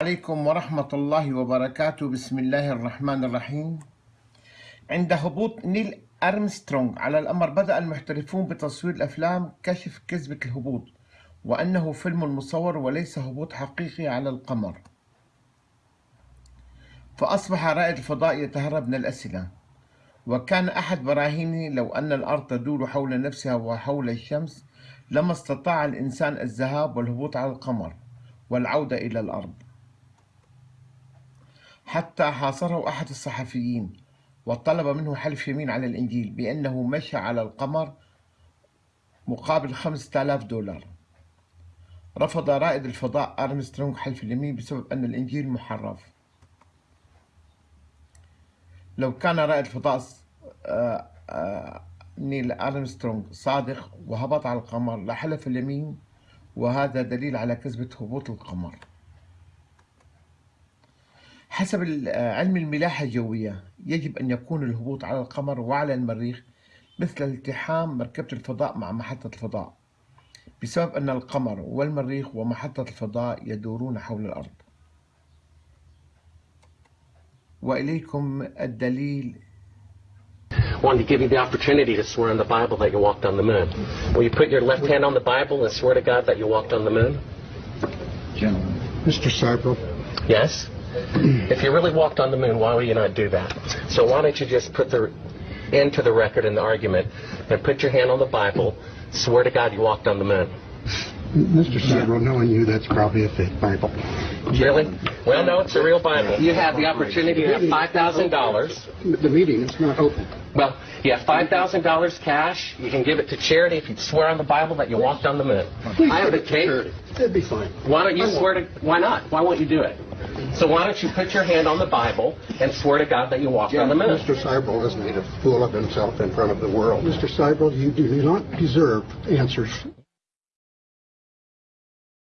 عليكم ورحمة الله وبركاته. بسم الله الرحمن الرحيم. عند هبوط نيل أرمسترونغ على القمر بدأ المحترفون بتصوير الأفلام كشف كذبة الهبوط وأنه فيلم مصور وليس هبوط حقيقي على القمر. فأصبح رائد الفضاء يتهرب من الأسئلة وكان أحد براهيني لو أن الأرض تدور حول نفسها وحول الشمس لما استطاع الإنسان الذهاب والهبوط على القمر والعودة إلى الأرض. حتى حاصره أحد الصحفيين وطلب منه حلف يمين على الإنجيل بأنه مشى على القمر مقابل خمسة آلاف دولار. رفض رائد الفضاء أرمسترونغ حلف اليمين بسبب أن الإنجيل محرف. لو كان رائد الفضاء آه، آه، نيل أرمسترونغ صادق وهبط على القمر لحلف اليمين وهذا دليل على كذبة هبوط القمر. حسب علم الملاحة الجوية يجب أن يكون الهبوط على القمر وعلى المريخ مثل التحام مركبة الفضاء مع محطة الفضاء بسبب أن القمر والمريخ ومحطة الفضاء يدورون حول الأرض وإليكم الدليل wanted to give you the opportunity to swear on the Bible that you walked on the moon. Will you put your left hand on the Bible and swear to God that you walked on the moon? Gentlemen. Mr. Seibel, Yes? If you really walked on the moon, why would you not do that? So why don't you just put the end to the record in the argument and put your hand on the Bible, swear to God you walked on the moon. Mr. Seibel, knowing you, that's probably a fake Bible. Really? Well, no, it's a real Bible. You have the opportunity to have $5,000. The meeting is not open. Well, you have $5,000 cash. You can give it to charity if you swear on the Bible that you walked on the moon. Please I have give the it to charity. That'd be fine. Why don't you swear to, why not? Why won't you do it? So why don't you put your hand on the Bible and swear to God that you walked on the moon? Mr. Seibel has made a fool of himself in front of the world. Mr. Seibel, you do not deserve answers